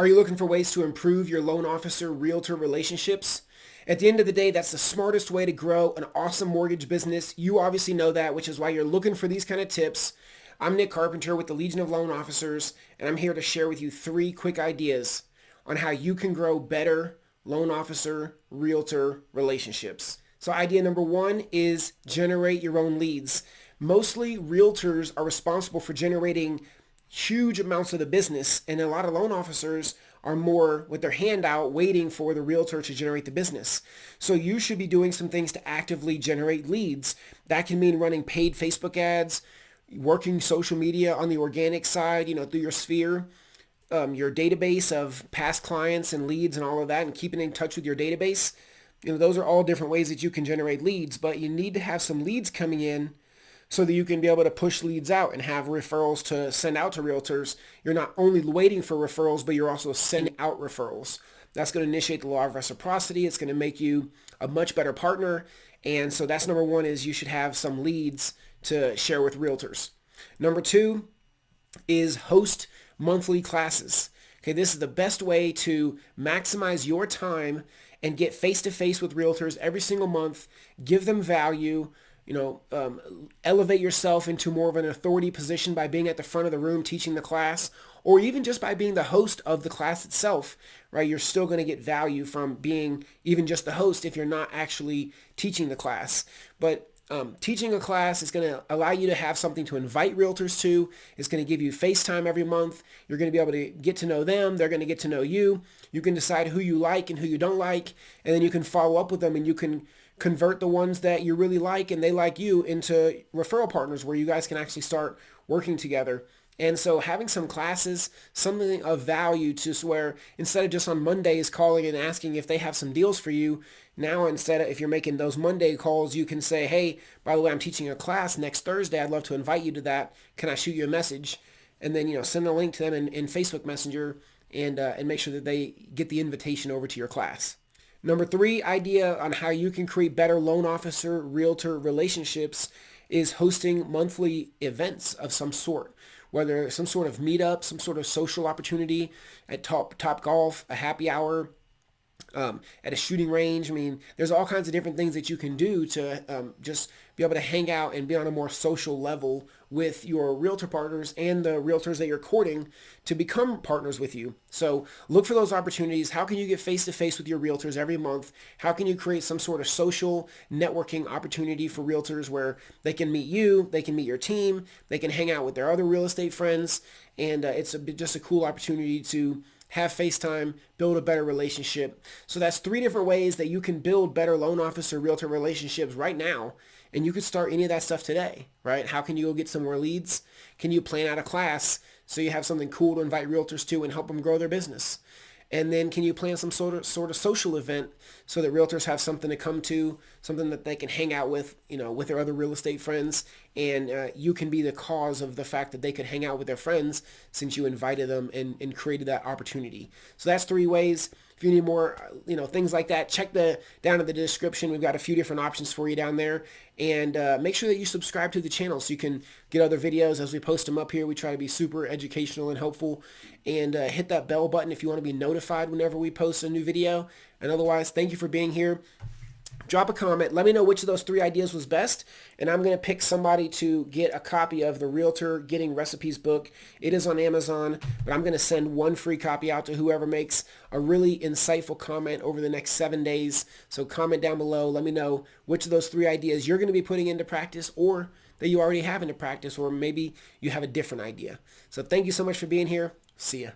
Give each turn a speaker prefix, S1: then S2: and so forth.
S1: Are you looking for ways to improve your loan officer realtor relationships? At the end of the day, that's the smartest way to grow an awesome mortgage business. You obviously know that, which is why you're looking for these kind of tips. I'm Nick Carpenter with the Legion of Loan Officers, and I'm here to share with you three quick ideas on how you can grow better loan officer realtor relationships. So idea number one is generate your own leads. Mostly realtors are responsible for generating huge amounts of the business and a lot of loan officers are more with their hand out waiting for the realtor to generate the business. So you should be doing some things to actively generate leads. That can mean running paid Facebook ads, working social media on the organic side, you know, through your sphere, um, your database of past clients and leads and all of that and keeping in touch with your database. You know, those are all different ways that you can generate leads, but you need to have some leads coming in so that you can be able to push leads out and have referrals to send out to realtors. You're not only waiting for referrals, but you're also sending out referrals. That's going to initiate the law of reciprocity. It's going to make you a much better partner. And so that's number one is you should have some leads to share with realtors. Number two is host monthly classes. Okay, this is the best way to maximize your time and get face-to-face -face with realtors every single month, give them value, you know, um, elevate yourself into more of an authority position by being at the front of the room teaching the class, or even just by being the host of the class itself, right? You're still going to get value from being even just the host if you're not actually teaching the class. But um, teaching a class is going to allow you to have something to invite realtors to. It's going to give you FaceTime every month. You're going to be able to get to know them. They're going to get to know you. You can decide who you like and who you don't like, and then you can follow up with them and you can convert the ones that you really like and they like you into referral partners where you guys can actually start working together. And so having some classes, something of value to where instead of just on Mondays calling and asking if they have some deals for you, now instead of if you're making those Monday calls, you can say, hey, by the way, I'm teaching a class next Thursday. I'd love to invite you to that. Can I shoot you a message? And then, you know, send a link to them in, in Facebook Messenger and, uh, and make sure that they get the invitation over to your class. Number three idea on how you can create better loan officer realtor relationships is hosting monthly events of some sort, whether some sort of meetup, some sort of social opportunity at Top, top Golf, a happy hour, um, at a shooting range. I mean, there's all kinds of different things that you can do to um, just be able to hang out and be on a more social level with your realtor partners and the realtors that you're courting to become partners with you. So look for those opportunities. How can you get face-to-face with your realtors every month? How can you create some sort of social networking opportunity for realtors where they can meet you, they can meet your team, they can hang out with their other real estate friends, and uh, it's a, just a cool opportunity to have FaceTime, build a better relationship. So that's three different ways that you can build better loan officer realtor relationships right now. And you could start any of that stuff today, right? How can you go get some more leads? Can you plan out a class so you have something cool to invite realtors to and help them grow their business? And then can you plan some sort of sort of social event so that realtors have something to come to, something that they can hang out with, you know, with their other real estate friends, and uh, you can be the cause of the fact that they could hang out with their friends since you invited them and, and created that opportunity. So that's three ways. If you need more, you know, things like that, check the down in the description. We've got a few different options for you down there. And uh, make sure that you subscribe to the channel so you can get other videos as we post them up here. We try to be super educational and helpful. And uh, hit that bell button if you want to be notified whenever we post a new video. And otherwise, thank you for being here drop a comment. Let me know which of those three ideas was best, and I'm going to pick somebody to get a copy of the Realtor Getting Recipes book. It is on Amazon, but I'm going to send one free copy out to whoever makes a really insightful comment over the next seven days. So comment down below. Let me know which of those three ideas you're going to be putting into practice or that you already have into practice, or maybe you have a different idea. So thank you so much for being here. See ya.